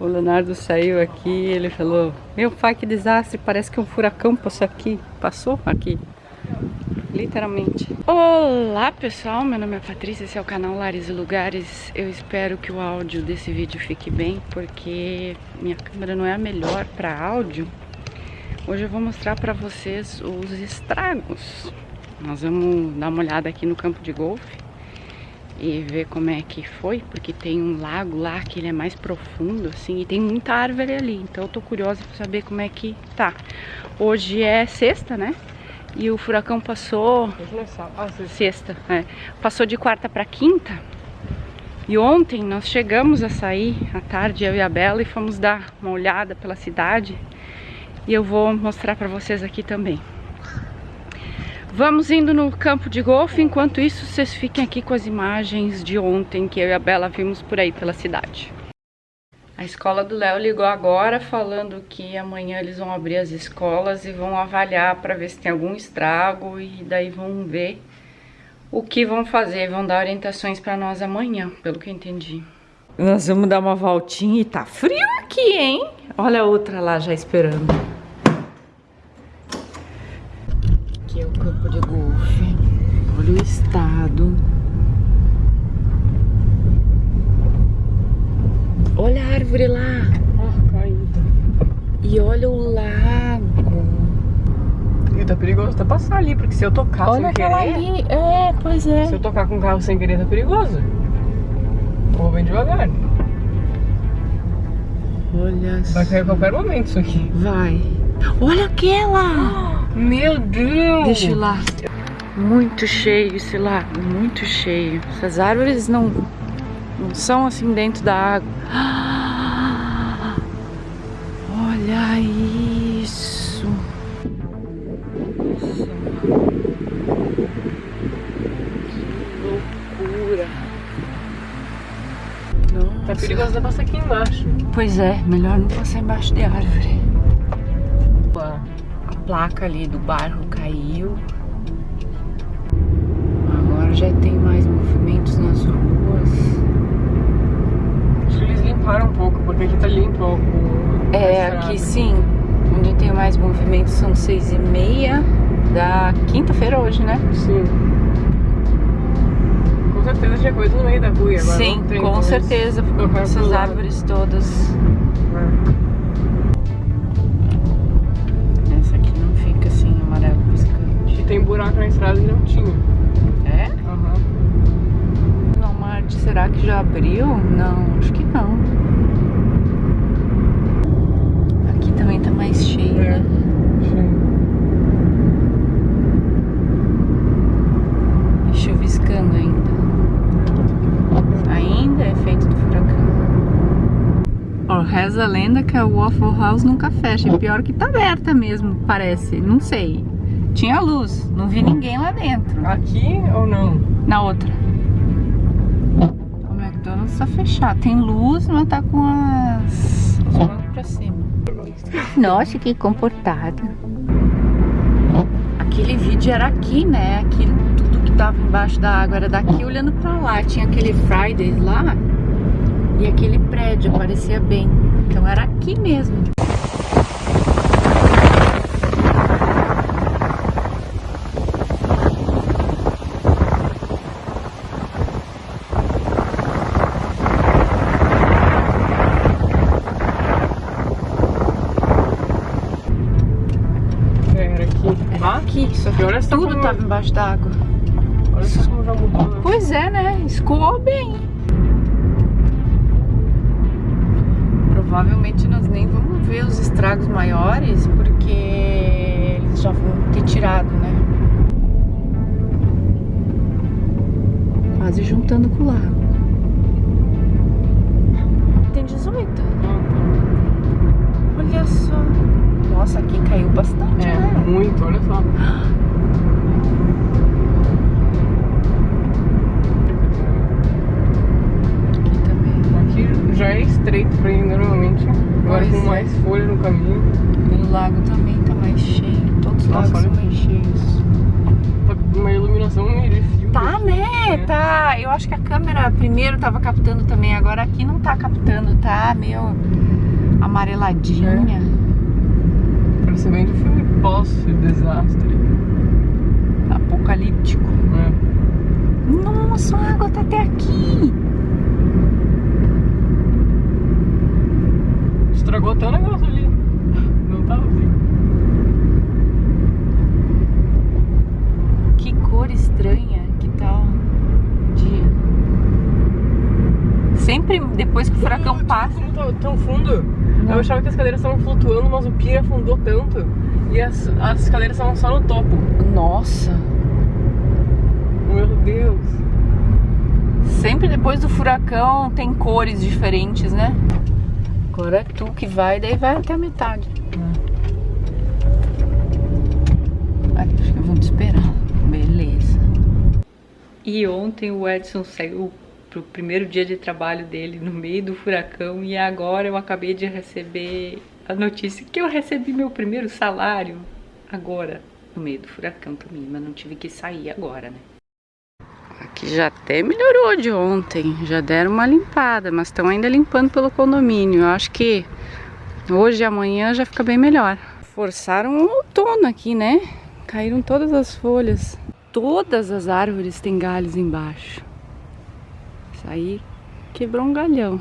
O Leonardo saiu aqui ele falou, meu pai, que desastre, parece que um furacão passou aqui. Passou aqui. Literalmente. Olá pessoal, meu nome é Patrícia, esse é o canal Lares e Lugares. Eu espero que o áudio desse vídeo fique bem, porque minha câmera não é a melhor para áudio. Hoje eu vou mostrar para vocês os estragos. Nós vamos dar uma olhada aqui no campo de golfe e ver como é que foi, porque tem um lago lá que ele é mais profundo, assim, e tem muita árvore ali, então eu tô curiosa pra saber como é que tá. Hoje é sexta, né? E o furacão passou... Ah, sexta, é. Passou de quarta pra quinta. E ontem nós chegamos a sair à tarde, eu e a Bela, e fomos dar uma olhada pela cidade. E eu vou mostrar pra vocês aqui também. Vamos indo no campo de golfe, enquanto isso vocês fiquem aqui com as imagens de ontem que eu e a Bela vimos por aí pela cidade. A escola do Léo ligou agora falando que amanhã eles vão abrir as escolas e vão avaliar para ver se tem algum estrago e daí vão ver o que vão fazer, vão dar orientações para nós amanhã, pelo que eu entendi. Nós vamos dar uma voltinha e tá frio aqui, hein? Olha a outra lá já esperando. Aqui é o campo de golfe. Olha o estado. Olha a árvore lá. Ah. E olha o lago. E tá perigoso até passar ali, porque se eu tocar olha sem querer... ali. É, pois é. Se eu tocar com o carro sem querer, tá perigoso. Vou bem devagar. Olha Vai cair a qualquer momento isso aqui. Vai. Olha aquela! Meu Deus! Deixa eu ir lá. Muito cheio esse lago, muito cheio. Essas árvores não, não são assim dentro da água. Olha isso. Que loucura. Tá Nossa. perigoso até passar aqui embaixo. Pois é, melhor não passar embaixo de árvore. A placa ali do bairro caiu. Agora já tem mais movimentos nas ruas. Acho que eles limparam um pouco, porque aqui tá limpo o... É, aqui sim, onde tem mais movimentos são seis e meia da quinta-feira hoje, né? Sim. Com certeza tinha coisa no meio da rua agora sim, tem. com certeza, colocaram essas árvores todas. É. estrada não tinha. É? Aham. Walmart, será que já abriu? Não, acho que não. Aqui também tá mais cheio, É. né? Sim. E chuviscando ainda. Ainda é efeito do furacão. Ó, reza a lenda que a Waffle House nunca fecha. E pior que tá aberta mesmo, parece. Não sei. Tinha luz, não vi ninguém lá dentro. Aqui ou não? Na outra. O McDonald's tá fechado. Tem luz, mas tá com as... os bancos pra cima. Nossa, que comportado. Aquele vídeo era aqui, né? Aquilo, tudo que tava embaixo da água era daqui olhando pra lá. Tinha aquele Fridays lá e aquele prédio aparecia bem. Então era aqui mesmo. É, Era aqui. Era Ah, aqui, só que E olha só tudo como- tava embaixo da água. olha só como já mudou. né? Pois é, né? Escoou bem. Provavelmente nós nem vamos ver os estragos maiores, porque eles já vão ter tirado, né? Quase juntando com o lago. Tem 18. Olha só. Nossa, aqui caiu bastante, É, né? muito, olha só. Tá. Eu acho que a câmera primeiro tava captando também, agora aqui não tá captando, tá meio amareladinha. Parece bem do filme pós-desastre. Apocalíptico. É. Nossa, a água tá até aqui. Estragou até o negócio ali. Não tava assim. Que cor estranha que tá o dia. Sempre depois que o furacão passa. Como tá tão fundo? Não. Eu achava que as cadeiras estavam flutuando, mas o pier afundou tanto. E as, as cadeiras estavam só no topo. Nossa. Meu Deus. Sempre depois do furacão tem cores diferentes, né? Agora é tu que vai, daí vai até a metade. Aqui, acho que vamos esperar. Beleza. E ontem o Edson saiu pro primeiro dia de trabalho dele no meio do furacão e agora eu acabei de receber a notícia que eu recebi meu primeiro salário agora no meio do furacão também, mas não tive que sair agora, né? Aqui já até melhorou de ontem, já deram uma limpada, mas estão ainda limpando pelo condomínio. Eu acho que hoje e amanhã já fica bem melhor. Forçaram o outono aqui, né? Caíram todas as folhas. Todas as árvores têm galhos embaixo. Aí quebrou um galhão.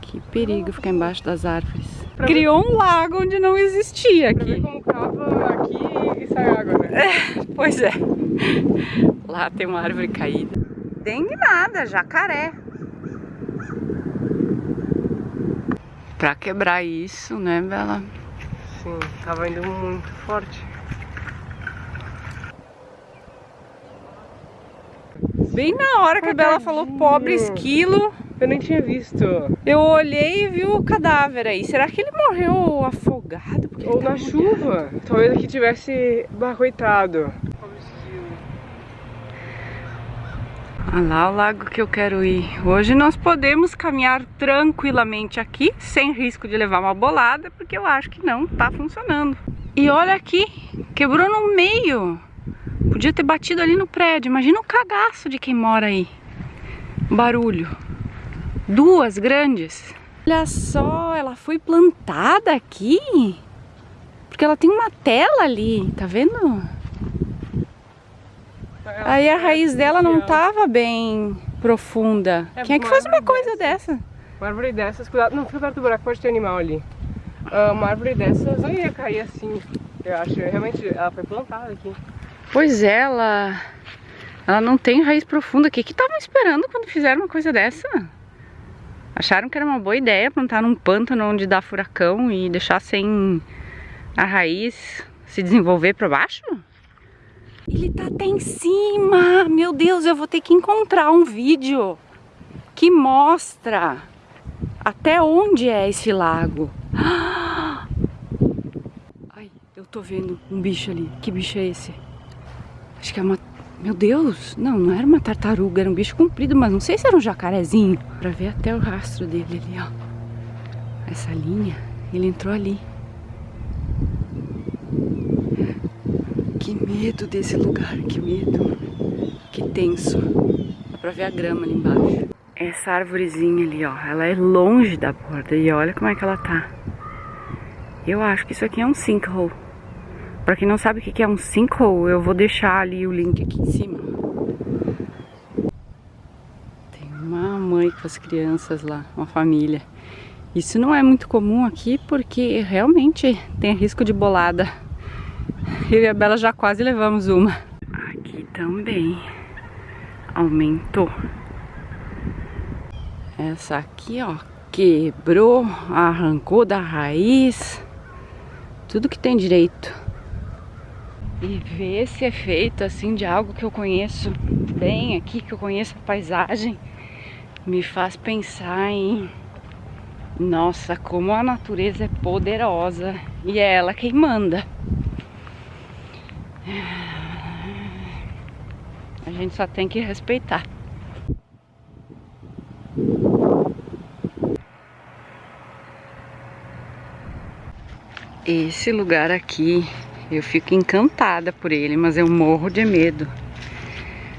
Que perigo ficar embaixo das árvores. Pra Criou um lago onde não existia Pra ver aqui. como cava aqui e sai água, né? Pois é. Lá tem uma árvore caída. Dengue nada, jacaré. Pra quebrar isso, né, Bela? Sim, tava indo muito forte. Bem na hora que a Bela falou pobre esquilo, Eu nem tinha visto. eu olhei e vi o cadáver aí. Será que ele morreu afogado? Porque Ou tá na molhado. chuva. Talvez aqui tivesse barroitado. Olha lá o lago que eu quero ir. Hoje nós podemos caminhar tranquilamente aqui, sem risco de levar uma bolada, porque eu acho que não tá funcionando. E olha aqui, quebrou no meio. Podia ter batido ali no prédio. Imagina o cagaço de quem mora aí. Barulho. Duas grandes. Olha só, ela foi plantada aqui. Porque ela tem uma tela ali, tá vendo? Aí a raiz dela não tava bem profunda. É, Quem é que faz uma coisa dessa? Uma árvore dessas, cuidado. Não, fica perto do buraco, pode ter animal ali. Ah, uma árvore dessas não ia cair assim. Eu acho, realmente, ela foi plantada aqui. Pois é, ela, ela não tem raiz profunda. O que estavam esperando quando fizeram uma coisa dessa? Acharam que era uma boa ideia plantar num pântano onde dá furacão e deixar sem a raiz se desenvolver para baixo? Ele tá até em cima! Meu Deus, eu vou ter que encontrar um vídeo que mostra até onde é esse lago. Ai, eu tô vendo um bicho ali. Que bicho é esse? Acho que é uma... Meu Deus! Não, não era uma tartaruga, era um bicho comprido, mas não sei se era um jacarezinho. Pra ver até o rastro dele ali, ó. Essa linha, ele entrou ali. Que medo desse lugar, que medo. Que tenso. Dá pra ver a grama ali embaixo. Essa árvorezinha ali, ó, ela é longe da borda e olha como é que ela tá. Eu acho que isso aqui é um sinkhole. Pra quem não sabe o que é um sinkhole, eu vou deixar ali o link aqui em cima. Tem uma mãe com as crianças lá, uma família. Isso não é muito comum aqui porque realmente tem risco de bolada. Eu e a Bela já quase levamos uma. Aqui também aumentou. Essa aqui, ó, quebrou, arrancou da raiz. Tudo que tem direito. E ver esse efeito assim de algo que eu conheço bem aqui, que eu conheço a paisagem, me faz pensar em nossa, como a natureza é poderosa e é ela quem manda. A gente só tem que respeitar. Esse lugar aqui, eu fico encantada por ele, mas eu morro de medo.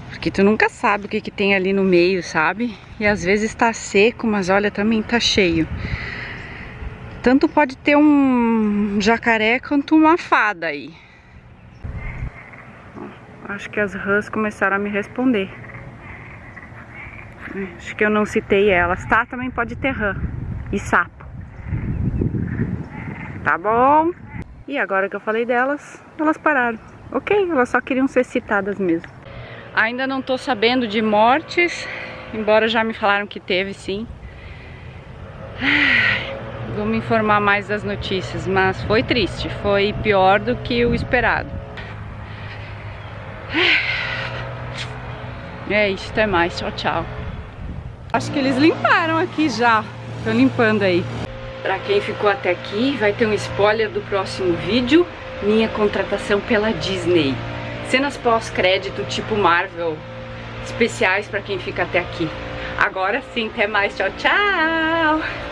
Porque tu nunca sabe o que, que tem ali no meio, sabe? E às vezes tá seco, mas olha, também tá cheio. Tanto pode ter um jacaré quanto uma fada aí. Acho que as rãs começaram a me responder. Acho que eu não citei elas, tá? Também pode ter rã e sapo. Tá bom? E agora que eu falei delas, elas pararam. Ok, elas só queriam ser citadas mesmo. Ainda não tô sabendo de mortes, embora já me falaram que teve sim. Vou me informar mais das notícias, mas foi triste, foi pior do que o esperado. É isso, até mais, tchau, tchau. Acho que eles limparam aqui já, estão limpando aí. Pra quem ficou até aqui, vai ter um spoiler do próximo vídeo, minha contratação pela Disney. Cenas pós-crédito tipo Marvel, especiais pra quem fica até aqui. Agora sim, até mais, tchau, tchau!